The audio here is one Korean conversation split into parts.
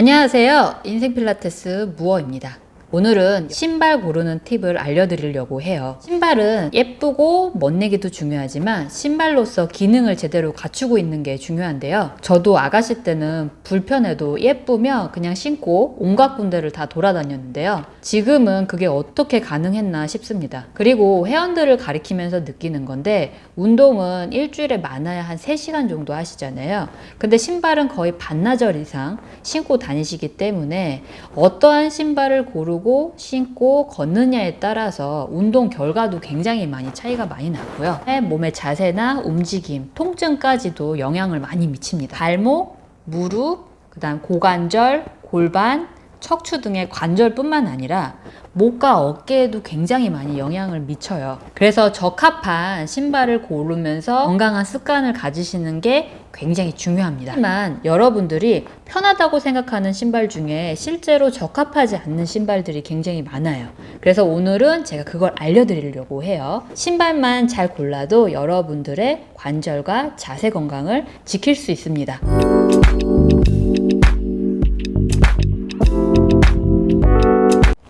안녕하세요. 인생 필라테스 무어입니다. 오늘은 신발 고르는 팁을 알려드리려고 해요. 신발은 예쁘고 멋내기도 중요하지만 신발로서 기능을 제대로 갖추고 있는 게 중요한데요. 저도 아가씨 때는 불편해도 예쁘면 그냥 신고 온갖 군데를 다 돌아다녔는데요. 지금은 그게 어떻게 가능했나 싶습니다. 그리고 회원들을 가리키면서 느끼는 건데 운동은 일주일에 많아야 한 3시간 정도 하시잖아요. 근데 신발은 거의 반나절 이상 신고 다니시기 때문에 어떠한 신발을 고르고 고르고 신고 걷느냐에 따라서 운동 결과도 굉장히 많이 차이가 많이 나고요. 몸의 자세나 움직임, 통증까지도 영향을 많이 미칩니다. 발목, 무릎, 그 다음 고관절, 골반, 척추 등의 관절뿐만 아니라 목과 어깨에도 굉장히 많이 영향을 미쳐요. 그래서 적합한 신발을 고르면서 건강한 습관을 가지시는 게 굉장히 중요합니다. 하지만 여러분들이 편하다고 생각하는 신발 중에 실제로 적합하지 않는 신발들이 굉장히 많아요. 그래서 오늘은 제가 그걸 알려드리려고 해요. 신발만 잘 골라도 여러분들의 관절과 자세 건강을 지킬 수 있습니다.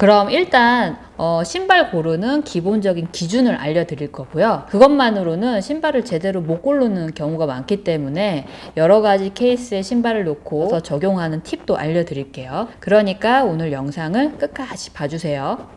그럼 일단 어, 신발 고르는 기본적인 기준을 알려드릴 거고요. 그것만으로는 신발을 제대로 못 고르는 경우가 많기 때문에 여러 가지 케이스에 신발을 놓고 적용하는 팁도 알려드릴게요. 그러니까 오늘 영상을 끝까지 봐주세요.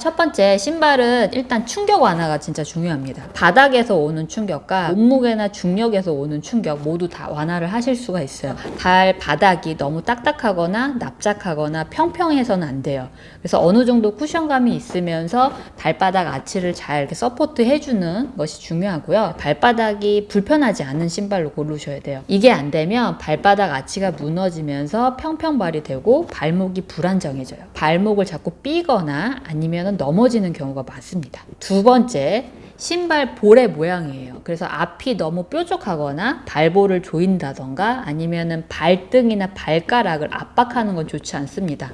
첫 번째 신발은 일단 충격 완화가 진짜 중요합니다. 바닥에서 오는 충격과 몸무게나 중력에서 오는 충격 모두 다 완화를 하실 수가 있어요. 발 바닥이 너무 딱딱하거나 납작하거나 평평해서는 안 돼요. 그래서 어느 정도 쿠션감이 있으면서 발바닥 아치를 잘 이렇게 support 해주는 것이 중요하고요. 발바닥이 불편하지 않은 신발로 고르셔야 돼요. 이게 안 되면 발바닥 아치가 무너지면서 평평발이 되고 발목이 불안정해져요. 발목을 자꾸 삐거나 아니면 하면 넘어지는 경우가 많습니다. 두 번째, 신발 볼의 모양이에요. 그래서 앞이 너무 뾰족하거나 발볼을 조인다던가 아니면 은 발등이나 발가락을 압박하는 건 좋지 않습니다.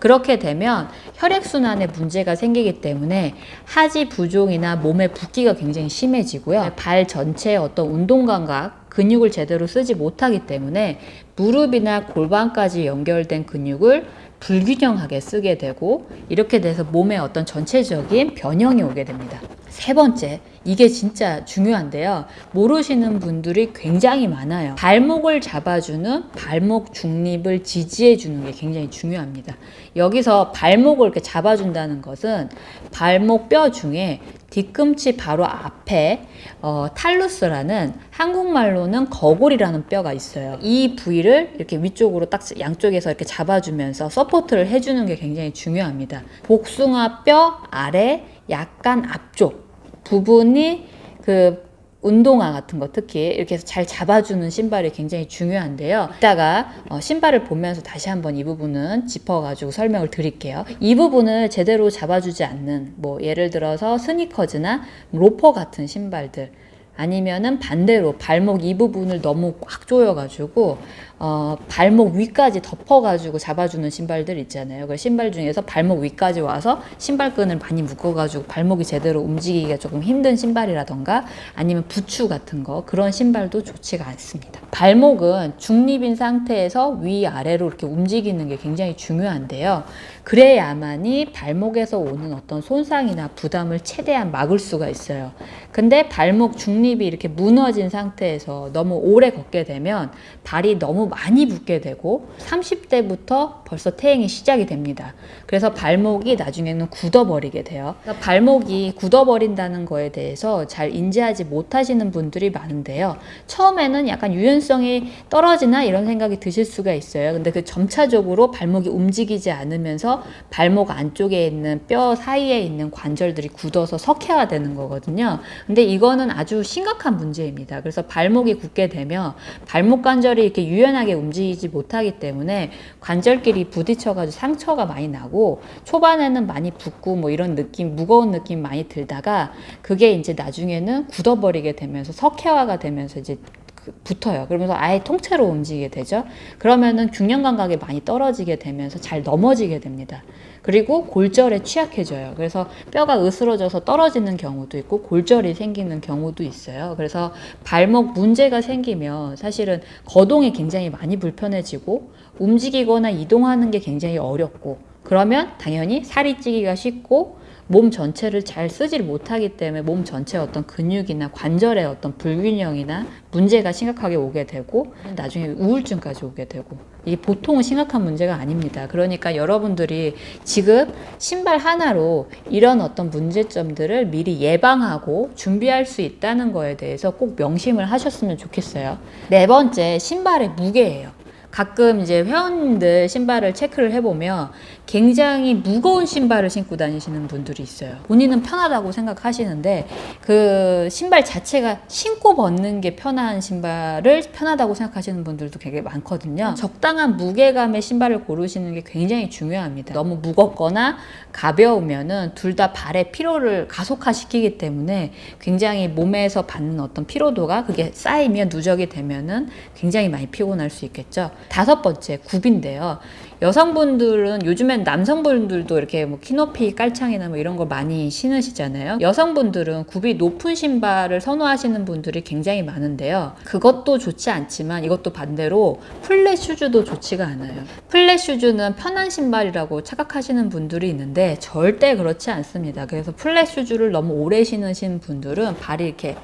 그렇게 되면 혈액순환에 문제가 생기기 때문에 하지 부종이나 몸의 붓기가 굉장히 심해지고요. 발 전체의 어떤 운동 감각, 근육을 제대로 쓰지 못하기 때문에 무릎이나 골반까지 연결된 근육을 불균형하게 쓰게 되고 이렇게 돼서 몸에 어떤 전체적인 변형이 오게 됩니다. 세 번째, 이게 진짜 중요한데요. 모르시는 분들이 굉장히 많아요. 발목을 잡아주는 발목 중립을 지지해 주는 게 굉장히 중요합니다. 여기서 발목을 이렇게 잡아준다는 것은 발목 뼈 중에 뒤꿈치 바로 앞에 어, talus라는 한국말로는 거골이라는 뼈가 있어요. 이 부위를 이렇게 위쪽으로 딱 양쪽에서 이렇게 잡아주면서 support를 해주는 게 굉장히 중요합니다. 복숭아 뼈 아래 약간 앞쪽 부분이 그 운동화 같은 거 특히 이렇게 해서 잘 잡아주는 신발이 굉장히 중요한데요. 이따가 어, 신발을 보면서 다시 한번 이 부분은 짚어가지고 설명을 드릴게요. 이 부분을 제대로 잡아주지 않는 뭐 예를 들어서 스니커즈나 로퍼 같은 신발들 아니면은 반대로 발목 이 부분을 너무 꽉 조여가지고 어, 발목 위까지 덮어가지고 잡아주는 신발들 있잖아요. 그 신발 중에서 발목 위까지 와서 신발끈을 많이 묶어가지고 발목이 제대로 움직이기가 조금 힘든 신발이라던가 아니면 부추 같은 거 그런 신발도 좋지가 않습니다. 발목은 중립인 상태에서 위아래로 이렇게 움직이는 게 굉장히 중요한데요. 그래야만이 발목에서 오는 어떤 손상이나 부담을 최대한 막을 수가 있어요. 근데 발목 중립이 이렇게 무너진 상태에서 너무 오래 걷게 되면 발이 너무 많이 붓게 되고 30대부터 벌써 퇴행이 시작이 됩니다. 그래서 발목이 나중에는 굳어버리게 돼요. 그러니까 발목이 굳어버린다는 거에 대해서 잘 인지하지 못하시는 분들이 많은데요. 처음에는 약간 유연성이 떨어지나 이런 생각이 드실 수가 있어요. 근데 그 점차적으로 발목이 움직이지 않으면서 발목 안쪽에 있는 뼈 사이에 있는 관절들이 굳어서 석회화되는 거거든요. 근데 이거는 아주 심각한 문제입니다. 그래서 발목이 굳게 되면 발목 관절이 이렇게 유연 하게 움직이지 못하기 때문에 관절끼리 부딪혀가지고 상처가 많이 나고 초반에는 많이 붓고 뭐 이런 느낌, 무거운 느낌 많이 들다가 그게 이제 나중에는 굳어버리게 되면서 석회화가 되면서 이제 그- 붙어요. 그러면서 아예 통째로 움직이게 되죠. 그러면은 균형 감각이 많이 떨어지게 되면서 잘 넘어지게 됩니다. 그리고 골절에 취약해져요. 그래서 뼈가 으스러져서 떨어지는 경우도 있고 골절이 생기는 경우도 있어요. 그래서 발목 문제가 생기면 사실은 거동이 굉장히 많이 불편해지고 움직이거나 이동하는 게 굉장히 어렵고 그러면 당연히 살이 찌기가 쉽고 몸 전체를 잘 쓰지를 못하기 때문에 몸 전체의 어떤 근육이나 관절의 어떤 불균형이나 문제가 심각하게 오게 되고 나중에 우울증까지 오게 되고 이게 보통은 심각한 문제가 아닙니다. 그러니까 여러분들이 지금 신발 하나로 이런 어떤 문제점들을 미리 예방하고 준비할 수 있다는 거에 대해서 꼭 명심을 하셨으면 좋겠어요. 네 번째, 신발의 무게예요. 가끔 이제 회원님들 신발을 체크를 해보면 굉장히 무거운 신발을 신고 다니시는 분들이 있어요. 본인은 편하다고 생각하시는데 그 신발 자체가 신고 벗는 게 편한 신발을 편하다고 생각하시는 분들도 되게 많거든요. 적당한 무게감의 신발을 고르시는 게 굉장히 중요합니다. 너무 무겁거나 가벼우면은 둘 다 발의 피로를 가속화시키기 때문에 굉장히 몸에서 받는 어떤 피로도가 그게 쌓이면 누적이 되면은 굉장히 많이 피곤할 수 있겠죠. 다섯 번째 굽인데요. 여성분들은 요즘엔 남성분들도 이렇게 뭐 키높이 깔창이나 뭐 이런 거 많이 신으시잖아요. 여성분들은 굽이 높은 신발을 선호하시는 분들이 굉장히 많은데요. 그것도 좋지 않지만 이것도 반대로 플랫 슈즈도 좋지가 않아요. 플랫 슈즈는 편한 신발이라고 착각하시는 분들이 있는데 절대 그렇지 않습니다. 그래서 플랫 슈즈를 너무 오래 신으신 분들은 발이 이렇게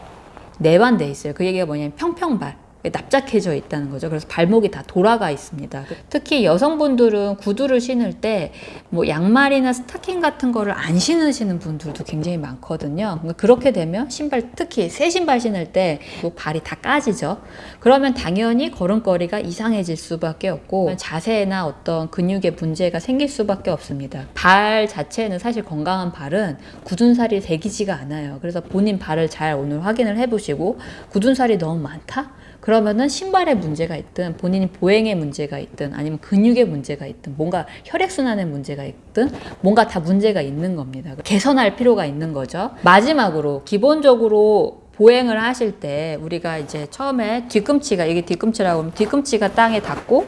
내반돼 있어요. 그 얘기가 뭐냐면 평평발. 납작해져 있다는 거죠. 그래서 발목이 다 돌아가 있습니다. 특히 여성분들은 구두를 신을 때 뭐 양말이나 스타킹 같은 거를 안 신으시는 분들도 굉장히 많거든요. 그러니까 그렇게 되면 신발 특히 새 신발 신을 때 뭐 발이 다 까지죠. 그러면 당연히 걸음걸이가 이상해질 수밖에 없고 자세나 어떤 근육에 문제가 생길 수밖에 없습니다. 발 자체는 사실 건강한 발은 굳은 살이 새기지가 않아요. 그래서 본인 발을 잘 오늘 확인을 해보시고 굳은 살이 너무 많다? 그러면은 신발에 문제가 있든 본인이 보행에 문제가 있든 아니면 근육에 문제가 있든 뭔가 혈액순환에 문제가 있든 뭔가 다 문제가 있는 겁니다. 개선할 필요가 있는 거죠. 마지막으로 기본적으로 보행을 하실 때 우리가 이제 처음에 뒤꿈치가 이게 뒤꿈치라고 하면 뒤꿈치가 땅에 닿고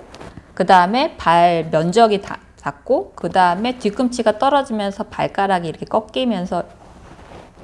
그 다음에 발 면적이 닿, 닿고 그 다음에 뒤꿈치가 떨어지면서 발가락이 이렇게 꺾이면서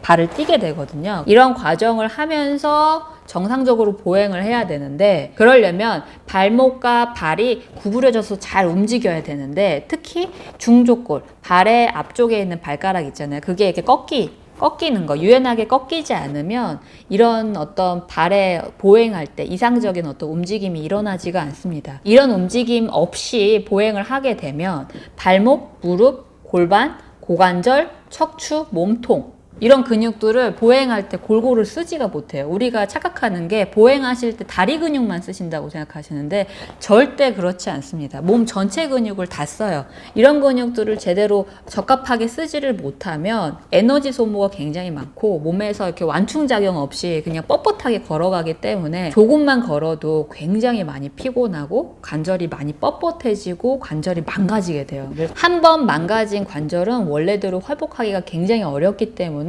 발을 띄게 되거든요. 이런 과정을 하면서 정상적으로 보행을 해야 되는데 그러려면 발목과 발이 구부려져서 잘 움직여야 되는데 특히 중족골, 발의 앞쪽에 있는 발가락 있잖아요. 그게 이렇게 꺾이 꺾이는 거, 유연하게 꺾이지 않으면 이런 어떤 발에 보행할 때 이상적인 어떤 움직임이 일어나지가 않습니다. 이런 움직임 없이 보행을 하게 되면 발목, 무릎, 골반, 고관절, 척추, 몸통 이런 근육들을 보행할 때 골고루 쓰지가 못해요. 우리가 착각하는 게 보행하실 때 다리 근육만 쓰신다고 생각하시는데 절대 그렇지 않습니다. 몸 전체 근육을 다 써요. 이런 근육들을 제대로 적합하게 쓰지를 못하면 에너지 소모가 굉장히 많고 몸에서 이렇게 완충작용 없이 그냥 뻣뻣하게 걸어가기 때문에 조금만 걸어도 굉장히 많이 피곤하고 관절이 많이 뻣뻣해지고 관절이 망가지게 돼요. 한 번 망가진 관절은 원래대로 회복하기가 굉장히 어렵기 때문에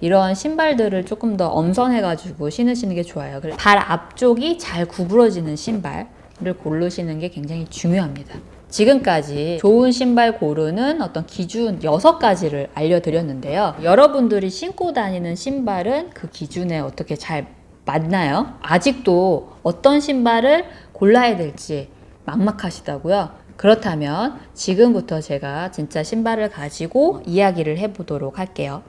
이런 신발들을 조금 더 엄선해가지고 신으시는 게 좋아요. 발 앞쪽이 잘 구부러지는 신발을 고르시는 게 굉장히 중요합니다. 지금까지 좋은 신발 고르는 어떤 기준 6가지를 알려드렸는데요. 여러분들이 신고 다니는 신발은 그 기준에 어떻게 잘 맞나요? 아직도 어떤 신발을 골라야 될지 막막하시다고요? 그렇다면 지금부터 제가 진짜 신발을 가지고 이야기를 해보도록 할게요.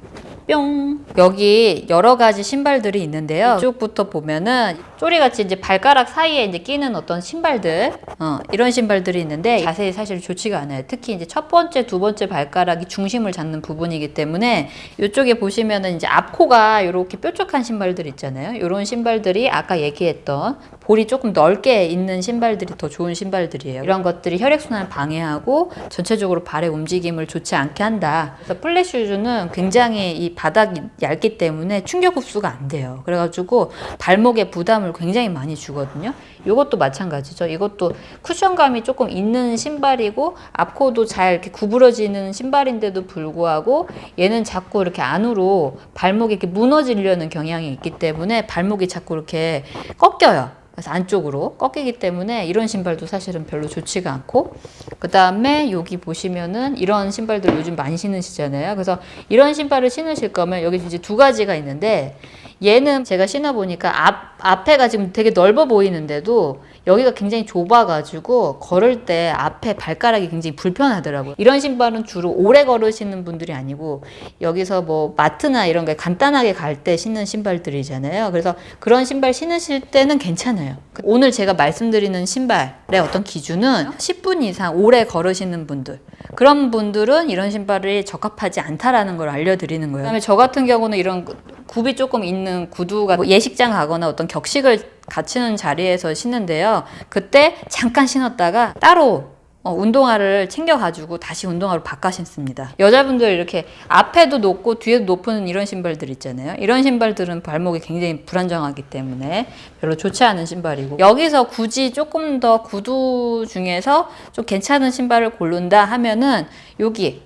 뿅! 여기 여러 가지 신발들이 있는데요. 이쪽부터 보면은 쪼리같이 이제 발가락 사이에 이제 끼는 어떤 신발들, 어, 이런 신발들이 있는데 자세히 사실 좋지가 않아요. 특히 이제 첫 번째, 두 번째 발가락이 중심을 잡는 부분이기 때문에 이쪽에 보시면은 이제 앞코가 이렇게 뾰족한 신발들 있잖아요. 이런 신발들이 아까 얘기했던 볼이 조금 넓게 있는 신발들이 더 좋은 신발들이에요. 이런 것들이 혈액순환을 방해하고 전체적으로 발의 움직임을 좋지 않게 한다. 그래서 플랫 슈즈는 굉장히 이 바닥이 얇기 때문에 충격 흡수가 안 돼요. 그래가지고 발목에 부담을 굉장히 많이 주거든요. 이것도 마찬가지죠. 이것도 쿠션감이 조금 있는 신발이고 앞코도 잘 이렇게 구부러지는 신발인데도 불구하고 얘는 자꾸 이렇게 안으로 발목이 이렇게 무너지려는 경향이 있기 때문에 발목이 자꾸 이렇게 꺾여요. 그래서 안쪽으로 꺾이기 때문에 이런 신발도 사실은 별로 좋지가 않고 그 다음에 여기 보시면은 이런 신발들 요즘 많이 신으시잖아요. 그래서 이런 신발을 신으실 거면 여기 이제 두 가지가 있는데 얘는 제가 신어보니까 앞, 앞에가 지금 되게 넓어 보이는데도 여기가 굉장히 좁아가지고 걸을 때 앞에 발가락이 굉장히 불편하더라고요. 이런 신발은 주로 오래 걸으시는 분들이 아니고 여기서 뭐 마트나 이런 게 간단하게 갈 때 신는 신발들이잖아요. 그래서 그런 신발 신으실 때는 괜찮아요. 오늘 제가 말씀드리는 신발의 어떤 기준은 10분 이상 오래 걸으시는 분들 그런 분들은 이런 신발이 적합하지 않다라는 걸 알려드리는 거예요. 그다음에 저 같은 경우는 이런 굽이 조금 있는 구두가 뭐 예식장 가거나 어떤 격식을 갖추는 자리에서 신는데요. 그때 잠깐 신었다가 따로 어, 운동화를 챙겨가지고 다시 운동화로 바꿔 신습니다. 여자분들 이렇게 앞에도 높고 뒤에도 높은 이런 신발들 있잖아요. 이런 신발들은 발목이 굉장히 불안정하기 때문에 별로 좋지 않은 신발이고 여기서 굳이 조금 더 구두 중에서 좀 괜찮은 신발을 고른다 하면은 여기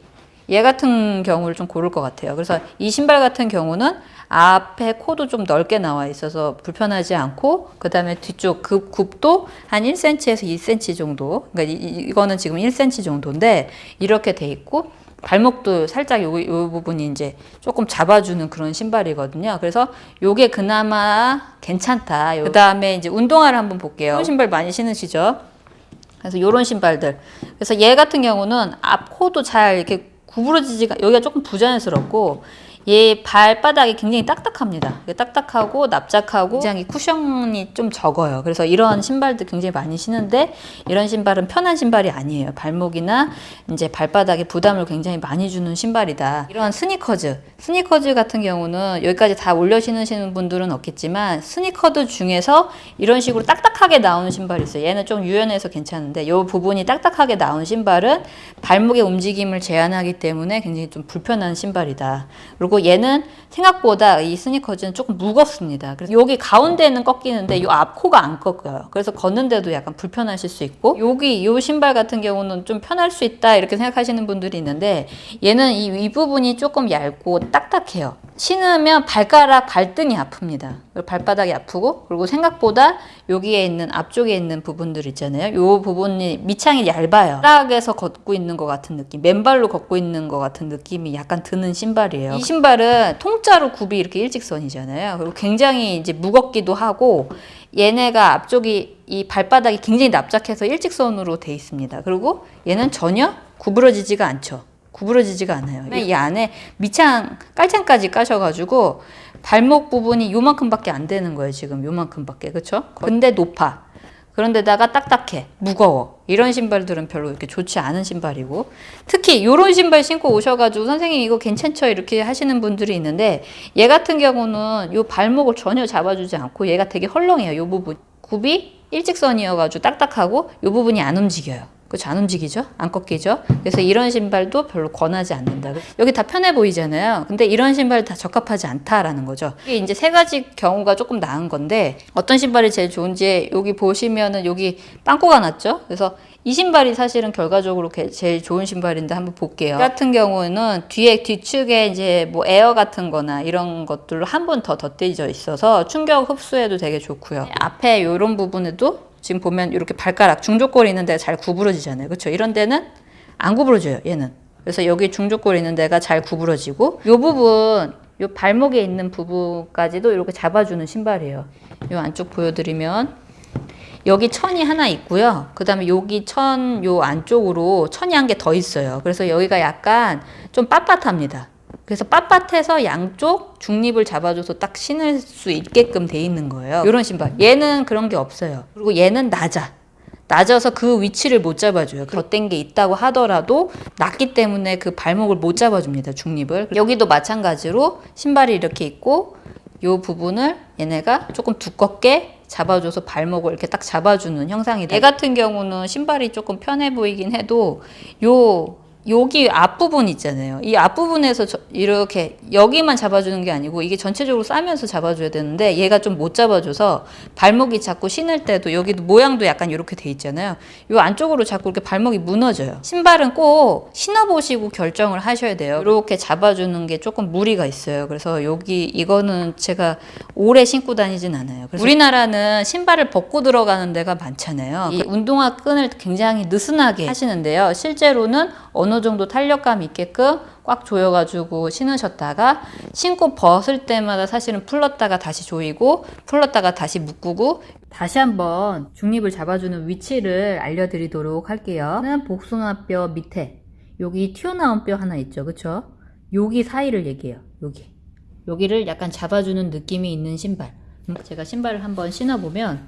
얘 같은 경우를 좀 고를 것 같아요. 그래서 이 신발 같은 경우는 앞에 코도 좀 넓게 나와 있어서 불편하지 않고 그 다음에 뒤쪽 급 굽도 한 1cm에서 2cm 정도 그러니까 이, 이거는 지금 1cm 정도인데 이렇게 돼 있고 발목도 살짝 요, 요 부분이 이제 조금 잡아주는 그런 신발이거든요. 그래서 요게 그나마 괜찮다. 그 다음에 이제 운동화를 한번 볼게요. 신발 많이 신으시죠? 그래서 요런 신발들. 그래서 얘 같은 경우는 앞 코도 잘 이렇게 구부러지지가 여기가 조금 부자연스럽고 얘 발바닥이 굉장히 딱딱합니다. 딱딱하고 납작하고 굉장히 쿠션이 좀 적어요. 그래서 이런 신발도 굉장히 많이 신는데 이런 신발은 편한 신발이 아니에요. 발목이나 이제 발바닥에 부담을 굉장히 많이 주는 신발이다. 이런 스니커즈, 스니커즈 같은 경우는 여기까지 다 올려 신으시는 분들은 없겠지만 스니커즈 중에서 이런 식으로 딱딱하게 나오는 신발이 있어요. 얘는 좀 유연해서 괜찮은데 이 부분이 딱딱하게 나온 신발은 발목의 움직임을 제한하기 때문에 굉장히 좀 불편한 신발이다. 그리고 얘는 생각보다 이 스니커즈는 조금 무겁습니다. 그래서 여기 가운데는 꺾이는데 이 앞코가 안 꺾여요. 그래서 걷는데도 약간 불편하실 수 있고 여기 이 신발 같은 경우는 좀 편할 수 있다 이렇게 생각하시는 분들이 있는데 얘는 이 윗부분이 조금 얇고 딱딱해요. 신으면 발가락 발등이 아픕니다. 발바닥이 아프고 그리고 생각보다 여기에 있는 앞쪽에 있는 부분들 있잖아요. 이 부분이 밑창이 얇아요. 바닥에서 걷고 있는 것 같은 느낌, 맨발로 걷고 있는 것 같은 느낌이 약간 드는 신발이에요. 이 신발 은 통짜로 굽이 이렇게 일직선이잖아요. 그리고 굉장히 이제 무겁기도 하고 얘네가 앞쪽이 이 발바닥이 굉장히 납작해서 일직선으로 돼 있습니다. 그리고 얘는 전혀 구부러지지가 않죠. 구부러지지가 않아요. 이 안에 밑창 깔창까지 까셔가지고 발목 부분이 요만큼밖에 안 되는 거예요. 지금 요만큼밖에 그렇죠? 근데 높아. 그런데다가 딱딱해, 무거워. 이런 신발들은 별로 이렇게 좋지 않은 신발이고 특히 이런 신발 신고 오셔가지고 선생님 이거 괜찮죠 이렇게 하시는 분들이 있는데 얘 같은 경우는 요 발목을 전혀 잡아주지 않고 얘가 되게 헐렁해요. 요 부분 굽이 일직선이어가지고 딱딱하고 요 부분이 안 움직여요. 그렇죠. 안 움직이죠? 안 꺾이죠? 그래서 이런 신발도 별로 권하지 않는다. 여기 다 편해 보이잖아요. 근데 이런 신발 다 적합하지 않다라는 거죠. 이게 이제 세 가지 경우가 조금 나은 건데 어떤 신발이 제일 좋은지 여기 보시면은 여기 빵꾸가 났죠? 그래서 이 신발이 사실은 결과적으로 제일 좋은 신발인데 한번 볼게요. 이 같은 경우는 뒤에 뒤축에 이제 뭐 에어 같은 거나 이런 것들로 한 번 더 덧대져 있어서 충격 흡수에도 되게 좋고요. 앞에 이런 부분에도 지금 보면 이렇게 발가락 중족골 있는 데가 잘 구부러지잖아요. 그렇죠? 이런 데는 안 구부러져요. 얘는. 그래서 여기 중족골 있는 데가 잘 구부러지고 이 부분 이 발목에 있는 부분까지도 이렇게 잡아주는 신발이에요. 이 안쪽 보여드리면 여기 천이 하나 있고요. 그 다음에 여기 천 요 안쪽으로 천이 한 개 더 있어요. 그래서 여기가 약간 좀 빳빳합니다. 그래서 빳빳해서 양쪽 중립을 잡아줘서 딱 신을 수 있게끔 돼 있는 거예요. 이런 신발. 얘는 그런 게 없어요. 그리고 얘는 낮아. 낮아서 그 위치를 못 잡아줘요. 덧댄 게 있다고 하더라도 낮기 때문에 그 발목을 못 잡아줍니다. 중립을. 여기도 마찬가지로 신발이 이렇게 있고 요 부분을 얘네가 조금 두껍게 잡아줘서 발목을 이렇게 딱 잡아주는 형상이다. 얘 같은 경우는 신발이 조금 편해 보이긴 해도 요 여기 앞부분 있잖아요. 이 앞부분에서 저- 이렇게 여기만 잡아주는 게 아니고 이게 전체적으로 싸면서 잡아줘야 되는데 얘가 좀 못 잡아줘서 발목이 자꾸 신을 때도 여기도 모양도 약간 이렇게 돼 있잖아요. 이 안쪽으로 자꾸 이렇게 발목이 무너져요. 신발은 꼭 신어보시고 결정을 하셔야 돼요. 이렇게 잡아주는 게 조금 무리가 있어요. 그래서 여기 이거는 제가 오래 신고 다니진 않아요. 우리나라는 신발을 벗고 들어가는 데가 많잖아요. 이 운동화 끈을 굉장히 느슨하게 하시는데요. 실제로는 어느 정도 탄력감 있게끔 꽉 조여가지고 신으셨다가 신고 벗을 때마다 사실은 풀렀다가 다시 조이고 풀렀다가 다시 묶고 다시 한번 중립을 잡아주는 위치를 알려드리도록 할게요. 는 복숭아뼈 밑에 여기 튀어나온 뼈 하나 있죠, 그쵸? 여기 사이를 얘기해요. 여기 여기를 약간 잡아주는 느낌이 있는 신발. 음, 제가 신발을 한번 신어보면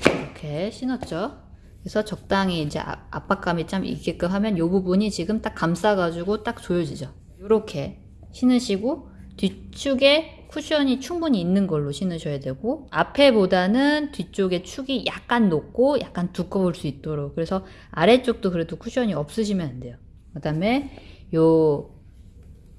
이렇게 신었죠. 그래서 적당히 이제 아- 압박감이 좀 있게끔 하면 이 부분이 지금 딱 감싸가지고 딱 조여지죠. 이렇게 신으시고 뒤축에 쿠션이 충분히 있는 걸로 신으셔야 되고 앞에보다는 뒤쪽에 축이 약간 높고 약간 두꺼울 수 있도록 그래서 아래쪽도 그래도 쿠션이 없으시면 안 돼요. 그 다음에 요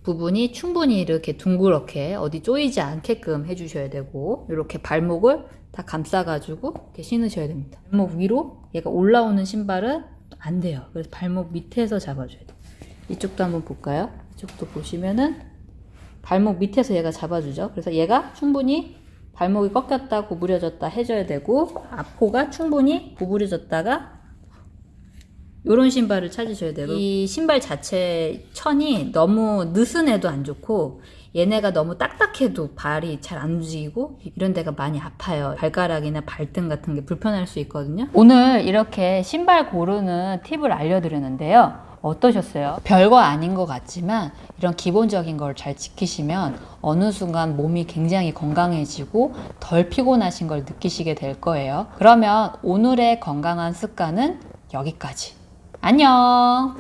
부분이 충분히 이렇게 둥그렇게 어디 쪼이지 않게끔 해주셔야 되고 이렇게 발목을 다 감싸가지고 이렇게 신으셔야 됩니다. 발목 위로 얘가 올라오는 신발은 안 돼요. 그래서 발목 밑에서 잡아줘야 돼요. 이쪽도 한번 볼까요? 이쪽도 보시면은 발목 밑에서 얘가 잡아주죠. 그래서 얘가 충분히 발목이 꺾였다 구부려졌다 해줘야 되고 앞호가 충분히 구부려졌다가 요런 신발을 찾으셔야 돼요. 이 신발 자체 천이 너무 느슨해도 안 좋고 얘네가 너무 딱딱해도 발이 잘 안 움직이고 이런 데가 많이 아파요. 발가락이나 발등 같은 게 불편할 수 있거든요. 오늘 이렇게 신발 고르는 팁을 알려드렸는데요. 어떠셨어요? 별거 아닌 것 같지만 이런 기본적인 걸 잘 지키시면 어느 순간 몸이 굉장히 건강해지고 덜 피곤하신 걸 느끼시게 될 거예요. 그러면 오늘의 건강한 습관은 여기까지. 안녕!